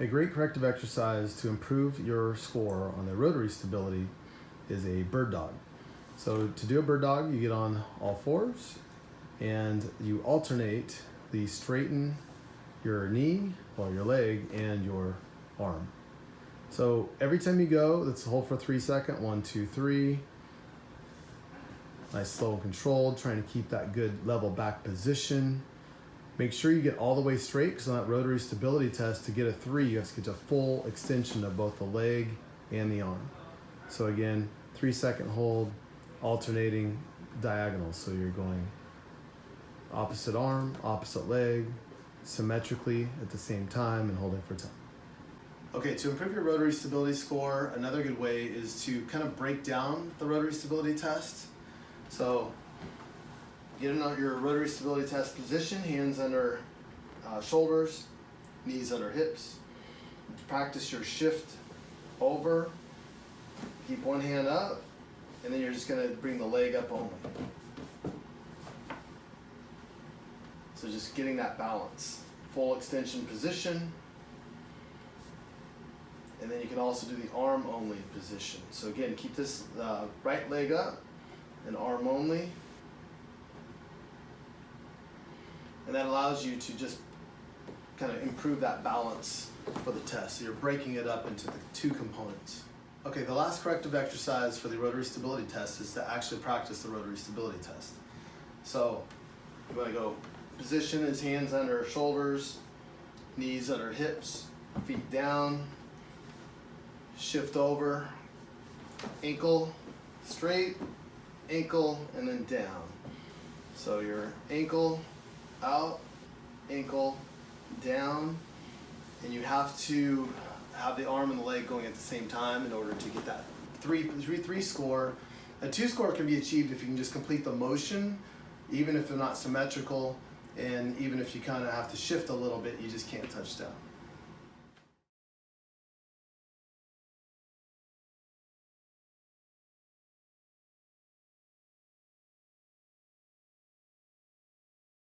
A great corrective exercise to improve your score on the rotary stability is a bird dog. So to do a bird dog, you get on all fours and you alternate the straighten your knee or your leg and your arm. So every time you go, let's hold for three second. One, two, three. Nice, slow and controlled, trying to keep that good level back position. Make sure you get all the way straight because on that rotary stability test, to get a three, you have to get a full extension of both the leg and the arm. So again, three second hold, alternating diagonals. So you're going opposite arm, opposite leg, symmetrically at the same time and holding for 10. Okay, to improve your rotary stability score, another good way is to kind of break down the rotary stability test. So get in your rotary stability test position, hands under uh, shoulders, knees under hips. Practice your shift over, keep one hand up, and then you're just gonna bring the leg up only. So just getting that balance. Full extension position. And then you can also do the arm only position. So again, keep this uh, right leg up and arm only. And that allows you to just kind of improve that balance for the test. So you're breaking it up into the two components. Okay, the last corrective exercise for the rotary stability test is to actually practice the rotary stability test. So you want to go position his hands under shoulders, knees under hips, feet down, shift over, ankle straight, ankle, and then down. So your ankle out, ankle down, and you have to have the arm and the leg going at the same time in order to get that three, three, three score. A two score can be achieved if you can just complete the motion, even if they're not symmetrical, and even if you kind of have to shift a little bit, you just can't touch down.